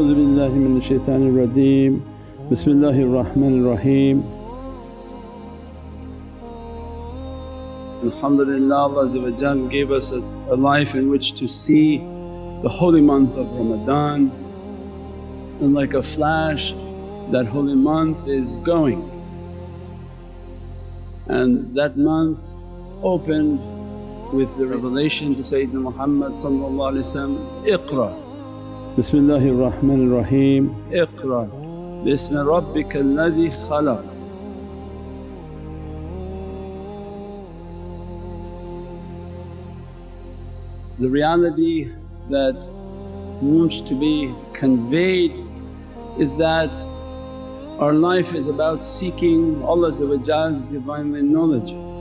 A'udhu billahi min shaitanir rajeem, Bismillahir Rahmanir Raheem. Alhamdulillah Allah gave us a, a life in which to see the holy month of Ramadan. And like a flash that holy month is going. And that month opened with the revelation to Sayyidina Muhammad Iqra. Bismillahir Rahmanir Rahim Iqra. Bismi Rabbika alladhi khalaq. The reality that wants to be conveyed is that our life is about seeking Allah's Divinely knowledges.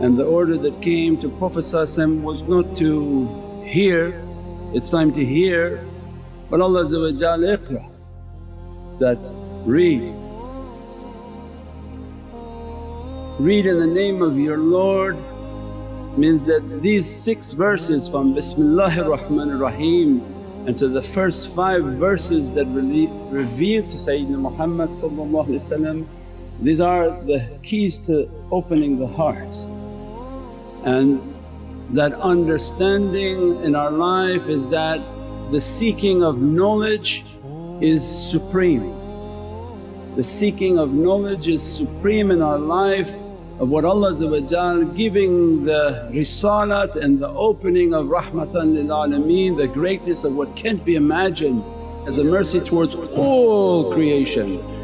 And the order that came to Prophet was not to hear, it's time to hear but Allah iqra that read. Read in the name of your Lord means that these six verses from Bismillahir Rahmanir Rahim and to the first five verses that revealed to Sayyidina Muhammad these are the keys to opening the heart. And that understanding in our life is that the seeking of knowledge is supreme. The seeking of knowledge is supreme in our life of what Allah giving the risalat and the opening of rahmatan lil alameen, the greatness of what can't be imagined as a mercy towards all creation.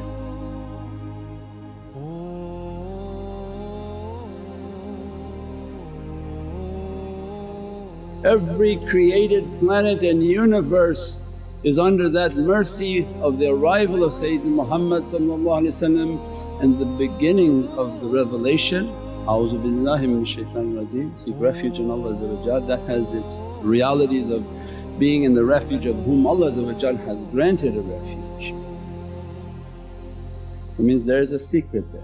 Every created planet and universe is under that mercy of the arrival of Sayyidina Muhammad and the beginning of the revelation. A'udhu billahi shaitanir rajeem, seek refuge in Allah that has its realities of being in the refuge of whom Allah has granted a refuge. So means there is a secret there.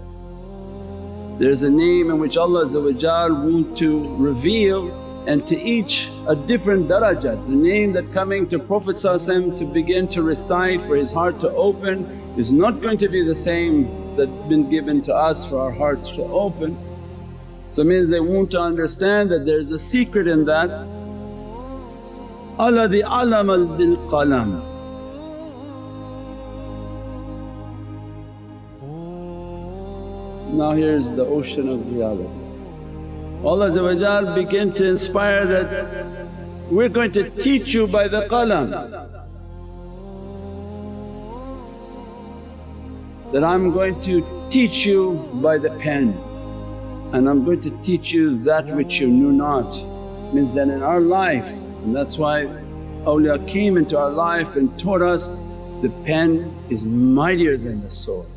There is a name in which Allah want to reveal and to each a different darajat. The name that coming to Prophet to begin to recite for his heart to open is not going to be the same that been given to us for our hearts to open. So means they want to understand that there is a secret in that, alladhi alamal bil qalam. Now here's the ocean of reality. Allah began to inspire that, we're going to teach you by the qalam. That I'm going to teach you by the pen and I'm going to teach you that which you knew not. Means that in our life and that's why awliya came into our life and taught us the pen is mightier than the sword.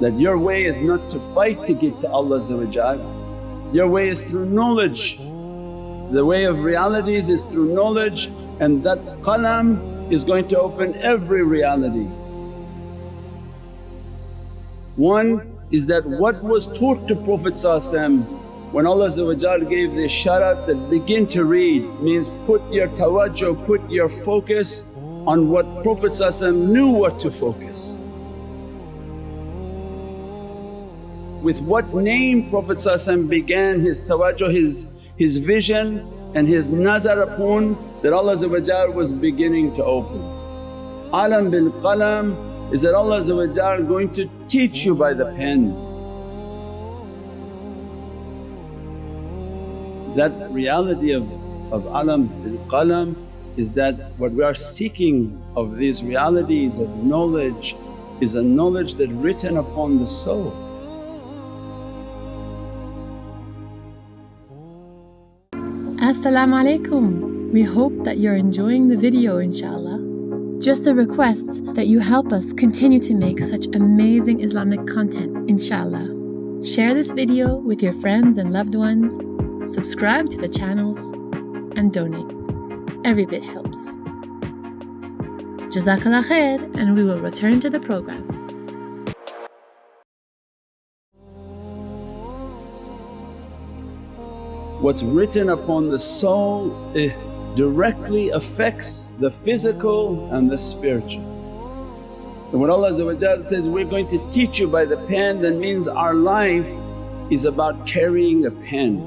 That your way is not to fight to get to Allah your way is through knowledge. The way of realities is through knowledge and that qalam is going to open every reality. One is that what was taught to Prophet when Allah gave the sharat that begin to read means put your tawajjuh, put your focus on what Prophet knew what to focus. With what name Prophet began his tawajjuh, his, his vision and his nazar upon that Allah was beginning to open. Alam bil qalam is that Allah going to teach you by the pen. That reality of, of alam bil qalam is that what we are seeking of these realities of knowledge is a knowledge that written upon the soul. Assalamu alaikum. We hope that you're enjoying the video inshaAllah. Just a request that you help us continue to make such amazing Islamic content inshaAllah. Share this video with your friends and loved ones, subscribe to the channels and donate. Every bit helps. Jazakallah khair and we will return to the program. What's written upon the soul it directly affects the physical and the spiritual. And when Allah says, we're going to teach you by the pen that means our life is about carrying a pen.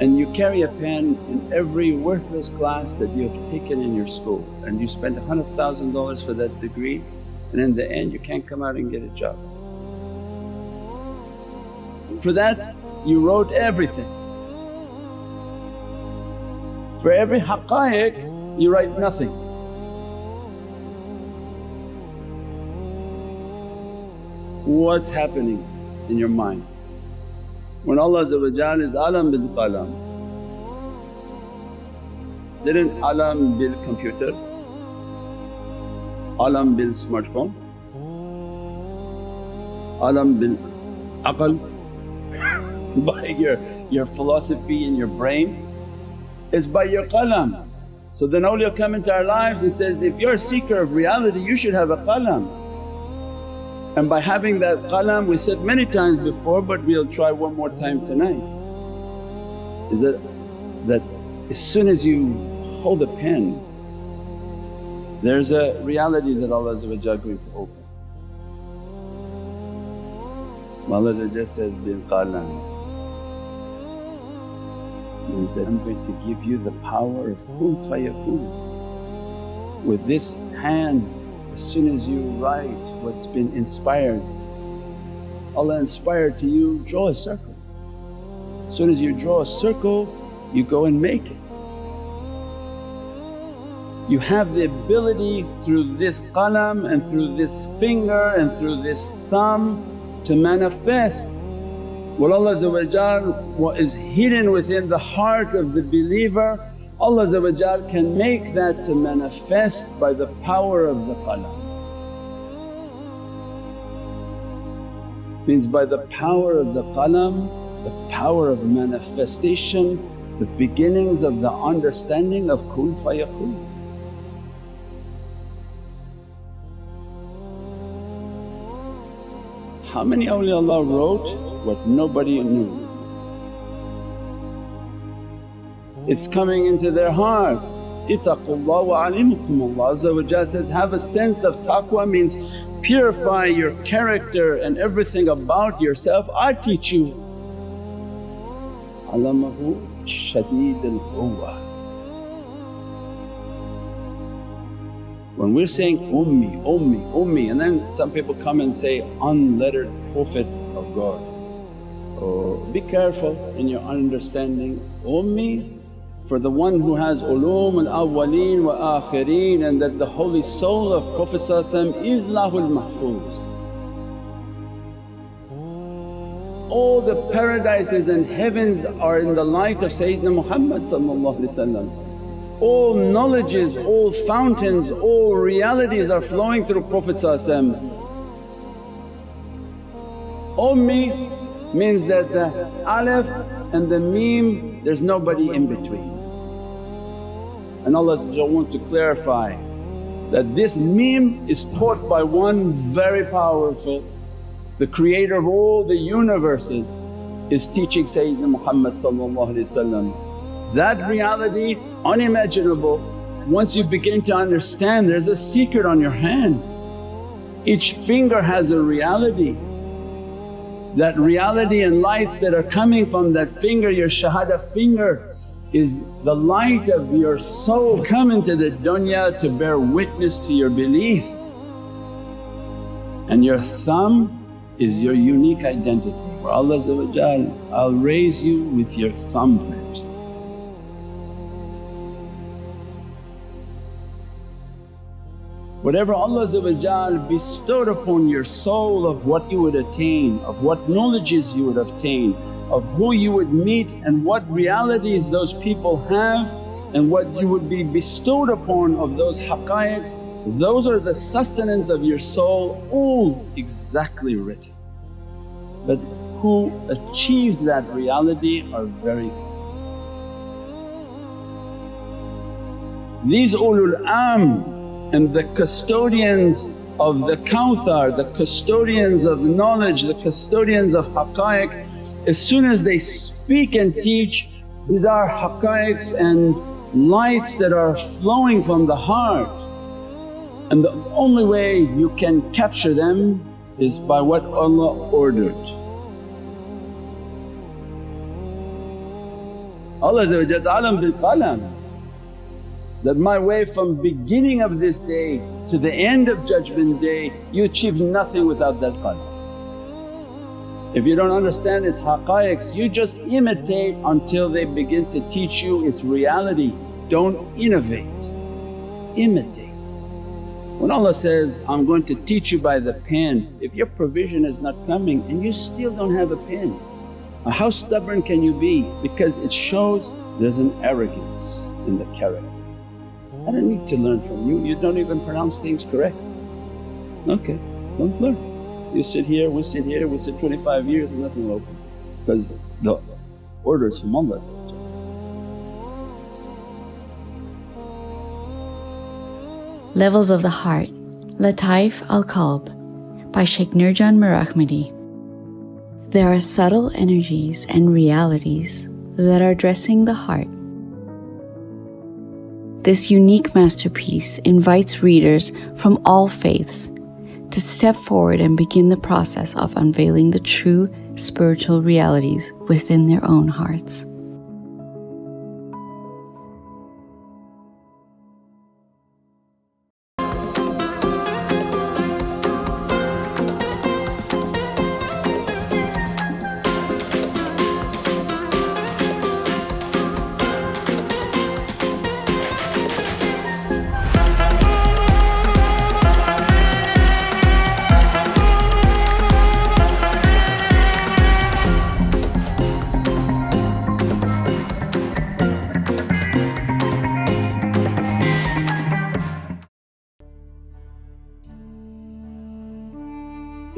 And you carry a pen in every worthless class that you have taken in your school and you spend $100,000 for that degree and in the end you can't come out and get a job. For that you wrote everything. For every haqqaiq you write nothing. What's happening in your mind? When Allah is alam bil qalam, didn't alam bil computer, alam bil smartphone, alam bil aql by your, your philosophy in your brain, it's by your qalam. So then awliya come into our lives and says, if you're a seeker of reality you should have a qalam. And by having that qalam we said many times before but we'll try one more time tonight is that, that as soon as you hold a pen there's a reality that Allah going to open. Allah says, bil qalam means that I'm going to give you the power of kun fayakun. With this hand as soon as you write what's been inspired, Allah inspired to you, draw a circle. As soon as you draw a circle you go and make it. You have the ability through this qalam and through this finger and through this thumb to manifest what Allah what is hidden within the heart of the believer Allah can make that to manifest by the power of the qalam. Means by the power of the qalam, the power of manifestation, the beginnings of the understanding of kun fayakun. How many awliyaullah wrote what nobody knew? it's coming into their heart. Ittaqullah wa alimukum Allah says, have a sense of taqwa means purify your character and everything about yourself, I teach you. Alamahu shadeed al When we're saying ummi, ummi, ummi and then some people come and say unlettered Prophet of God. Oh, be careful in your understanding. Ummi for the one who has ulum al-awwaleen wa akhireen and that the holy soul of Prophet is Lahul Mahfuz. All the paradises and heavens are in the light of Sayyidina Muhammad all knowledges, all fountains, all realities are flowing through Prophet Ummi means that the alif and the mim there's nobody in between. And Allah wants to clarify that this mim is taught by one very powerful, the creator of all the universes is teaching Sayyidina Muhammad That reality unimaginable, once you begin to understand there's a secret on your hand. Each finger has a reality. That reality and lights that are coming from that finger, your shahada finger is the light of your soul come into the dunya to bear witness to your belief. And your thumb is your unique identity where Allah I'll raise you with your thumbprint. Whatever Allah bestowed upon your soul of what you would attain, of what knowledges you would obtain, of who you would meet and what realities those people have and what you would be bestowed upon of those haqqaiqs, those are the sustenance of your soul all exactly written. But who achieves that reality are very few. These ulul am and the custodians of the kawthar, the custodians of knowledge, the custodians of haqqaiq as soon as they speak and teach these are haqqaiqs and lights that are flowing from the heart and the only way you can capture them is by what Allah ordered. Allah alam bil qalam that my way from beginning of this day to the end of judgment day you achieve nothing without that qalam. If you don't understand its haqqaiqs you just imitate until they begin to teach you its reality, don't innovate, imitate. When Allah says, I'm going to teach you by the pen, if your provision is not coming and you still don't have a pen, how stubborn can you be? Because it shows there's an arrogance in the character. I don't need to learn from you, you don't even pronounce things correct. Okay, don't learn. You sit here, we sit here, we sit 25 years and nothing will open because the orders from Allah Levels of the Heart Lataif al Qalb by Sheikh Nurjan Mirahmadi. There are subtle energies and realities that are addressing the heart. This unique masterpiece invites readers from all faiths to step forward and begin the process of unveiling the true spiritual realities within their own hearts.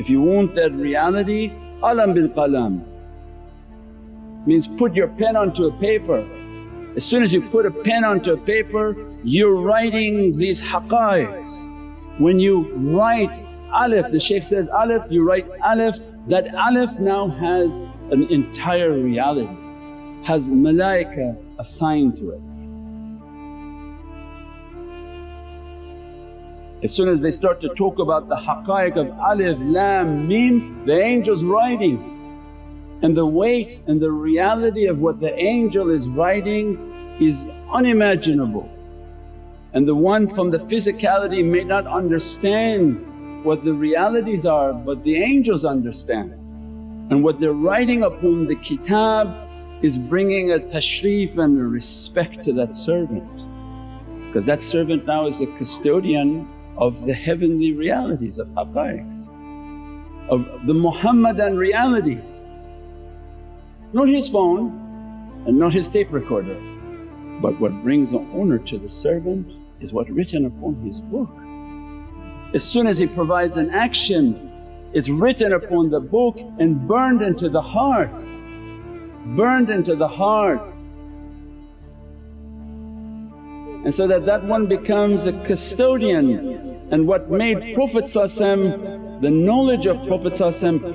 Want that reality, alam bil qalam means put your pen onto a paper. As soon as you put a pen onto a paper you're writing these haqqaiqs. When you write alif, the shaykh says alif, you write alif, that alif now has an entire reality, has malaika assigned to it. As soon as they start to talk about the haqqaiq of alif, lam, mim, the angel's writing and the weight and the reality of what the angel is writing is unimaginable. And the one from the physicality may not understand what the realities are but the angels understand. And what they're writing upon the kitab is bringing a tashrif and a respect to that servant because that servant now is a custodian of the heavenly realities of haqqaiqs, of the Muhammadan realities. Not his phone and not his tape recorder but what brings an honour to the servant is what written upon his book. As soon as he provides an action it's written upon the book and burned into the heart, burned into the heart and so that that one becomes a custodian and what made Prophet the knowledge of Prophet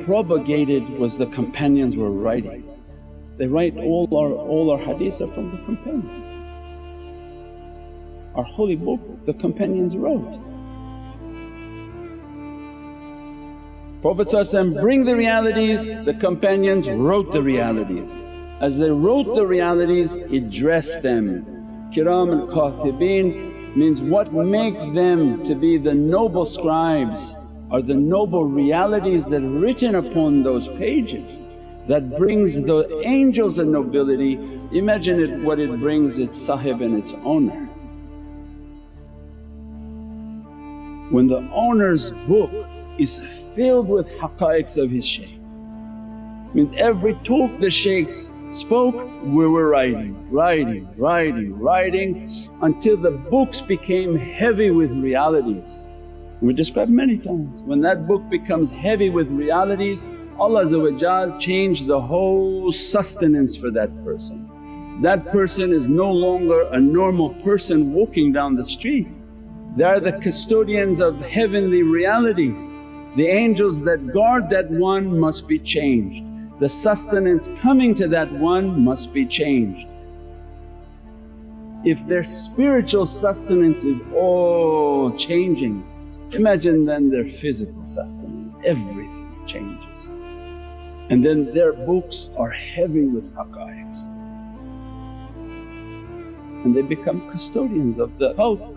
propagated was the companions were writing. They write all our, all our hadiths are from the companions. Our holy book the companions wrote. Prophet bring the realities, the companions wrote the realities. As they wrote the realities it dressed them. Kiram al-Katibin means what make them to be the noble scribes are the noble realities that are written upon those pages that brings the angels a nobility. Imagine it what it brings its sahib and its owner. When the owner's book is filled with haqqaiqs of his shaykhs, means every talk the shaykhs spoke, we were writing, writing, writing, writing until the books became heavy with realities. We described many times, when that book becomes heavy with realities Allah changed the whole sustenance for that person. That person is no longer a normal person walking down the street. They are the custodians of heavenly realities. The angels that guard that one must be changed the sustenance coming to that one must be changed. If their spiritual sustenance is all changing, imagine then their physical sustenance, everything changes. And then their books are heavy with haqqaiqs and they become custodians of the Kawthar.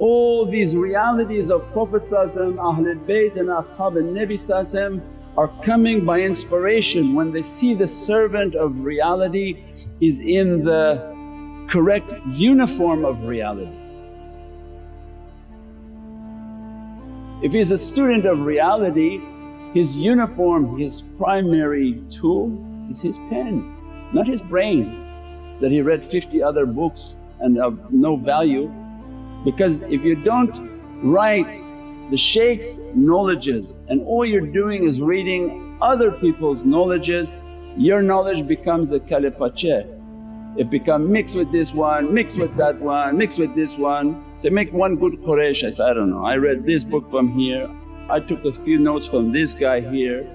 All these realities of Prophet Ahlul Bayt and Ashab al-Nabi are coming by inspiration when they see the servant of reality is in the correct uniform of reality. If he's a student of reality, his uniform, his primary tool is his pen, not his brain that he read 50 other books and of no value because if you don't write the shaykh's knowledges and all you're doing is reading other people's knowledges, your knowledge becomes a kalipache. It become mixed with this one, mixed with that one, mixed with this one. Say, make one good Quraysh. I say, I don't know, I read this book from here, I took a few notes from this guy here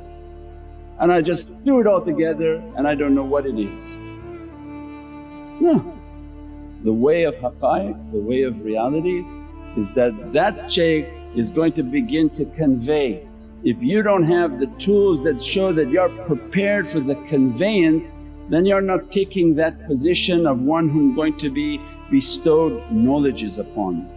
and I just threw it all together and I don't know what it is. No, the way of haqqaiq, the way of realities is that that shaykh is going to begin to convey. If you don't have the tools that show that you're prepared for the conveyance then you're not taking that position of one whom going to be bestowed knowledges upon.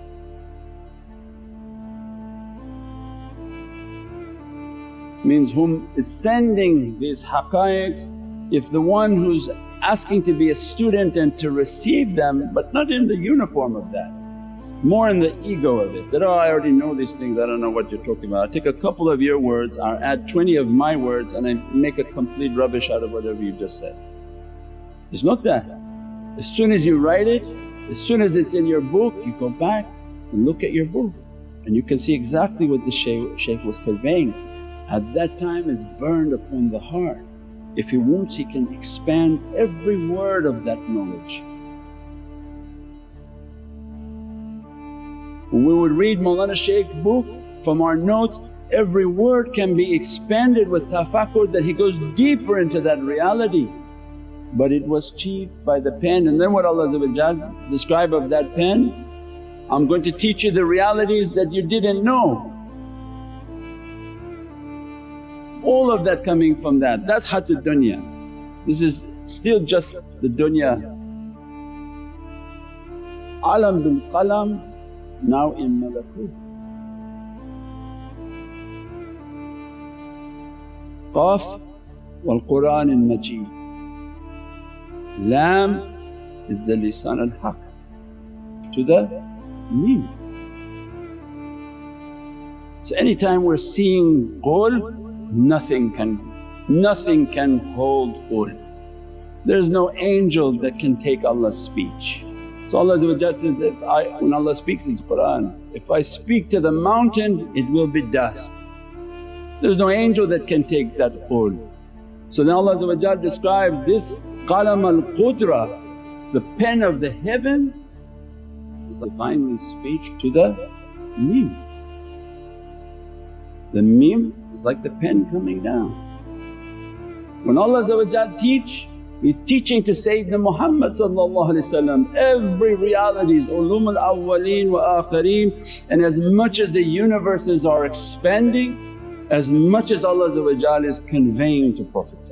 Means whom is sending these haqqaiqs, if the one who's asking to be a student and to receive them but not in the uniform of that. More in the ego of it that, oh I already know these things, I don't know what you're talking about. I take a couple of your words i add 20 of my words and I make a complete rubbish out of whatever you just said. It's not that. As soon as you write it, as soon as it's in your book you go back and look at your book and you can see exactly what the shaykh, shaykh was conveying. At that time it's burned upon the heart if he wants he can expand every word of that knowledge. We would read Mawlana Shaykh's book from our notes every word can be expanded with tafakkur that he goes deeper into that reality. But it was achieved by the pen and then what Allah describe of that pen, I'm going to teach you the realities that you didn't know all of that coming from that, that's hatud dunya. This is still just the dunya. Alam bil qalam now in malakut. Qaf wal Qur'an al Majid. Lam is the lisan al haq to the mim. So anytime we're seeing qul nothing can, nothing can hold ul. There's no angel that can take Allah's speech. So Allah says, if I, when Allah speaks in Qur'an, if I speak to the mountain it will be dust. There's no angel that can take that ul. So then Allah describes this qalam al-qudra, the pen of the heavens is divinely speech to the mim. The mim is like the pen coming down. When Allah teach, He's teaching to Sayyidina Muhammad every reality is ulum al-awwaleen wa akhareen and as much as the universes are expanding, as much as Allah is conveying to Prophet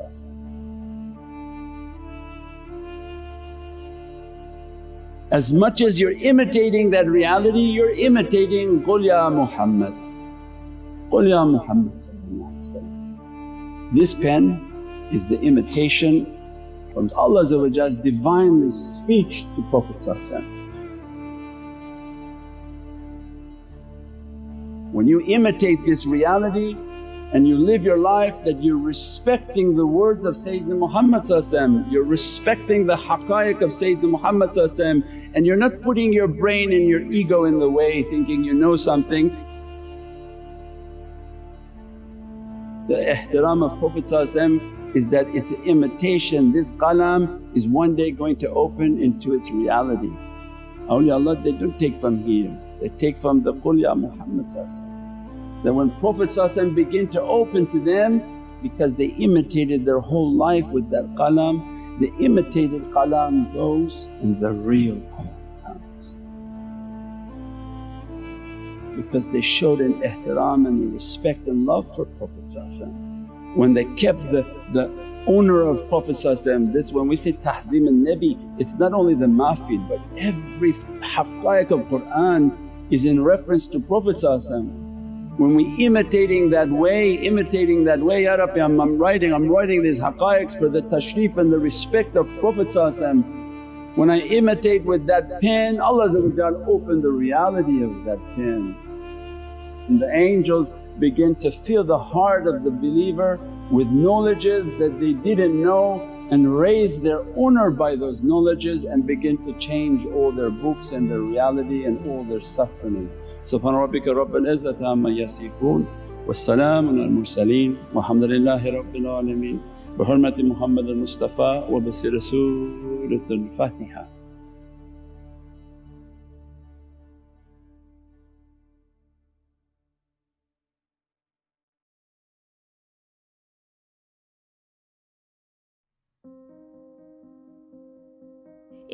As much as you're imitating that reality, you're imitating Qul Ya Muhammad. Qul Ya Muhammad This pen is the imitation from Allah's Divinely speech to Prophet When you imitate this reality and you live your life that you're respecting the words of Sayyidina Muhammad you're respecting the haqqaiq of Sayyidina Muhammad and you're not putting your brain and your ego in the way thinking you know something The ihtiram of Prophet is that it's an imitation, this qalam is one day going to open into its reality. Awliyaullah they don't take from here, They take from the Qul Ya Muhammad That when Prophet begin to open to them because they imitated their whole life with that qalam, the imitated qalam goes and the real qalam Because they showed an ihtiram and respect and love for Prophet When they kept the, the owner of Prophet this when we say tahzim al-Nabi it's not only the mafid but every haqqaiq of Qur'an is in reference to Prophet when we imitating that way, imitating that way, Ya Rabbi I'm, I'm writing, I'm writing these haqqaiqs for the tashrif and the respect of Prophet When I imitate with that pen Allah open the reality of that pen and the angels begin to fill the heart of the believer with knowledges that they didn't know and raise their honor by those knowledges and begin to change all their books and their reality and all their sustenance. Subhana rabbika rabbil izzati amma yasifoon wa salaamun al mursaleen walhamdulillahi rabbil alameen bi hurmati Muhammad al-Mustafa wa bi sirri Suratul Fatiha.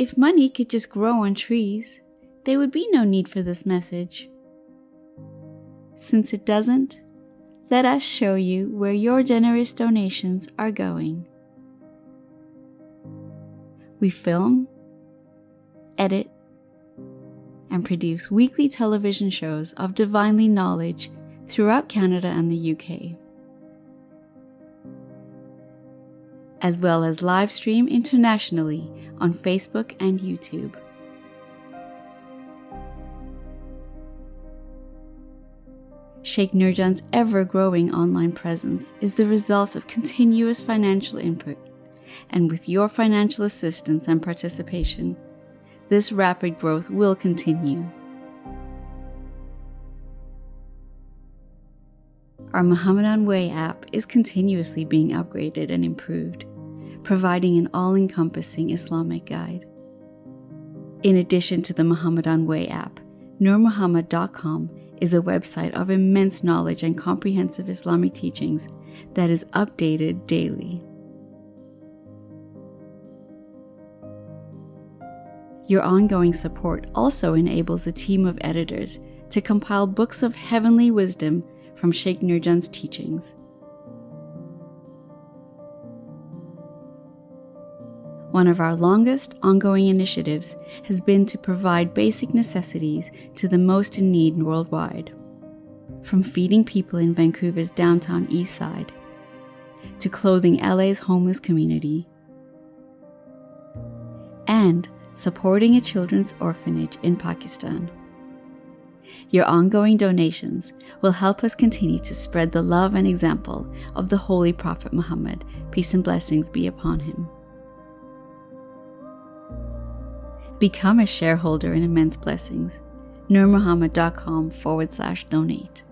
If money could just grow on trees, there would be no need for this message. Since it doesn't, let us show you where your generous donations are going. We film, edit, and produce weekly television shows of divinely knowledge throughout Canada and the UK. As well as live stream internationally on Facebook and YouTube. Sheikh Nurjan's ever growing online presence is the result of continuous financial input, and with your financial assistance and participation, this rapid growth will continue. Our Muhammadan Way app is continuously being upgraded and improved providing an all encompassing Islamic guide. In addition to the Muhammadan Way app, NurMuhammad.com is a website of immense knowledge and comprehensive Islamic teachings that is updated daily. Your ongoing support also enables a team of editors to compile books of heavenly wisdom from Sheikh Nurjan's teachings. One of our longest ongoing initiatives has been to provide basic necessities to the most in need worldwide. From feeding people in Vancouver's downtown east side, to clothing LA's homeless community, and supporting a children's orphanage in Pakistan. Your ongoing donations will help us continue to spread the love and example of the Holy Prophet Muhammad, peace and blessings be upon him. Become a shareholder in Immense Blessings. NurMuhammad.com forward slash donate.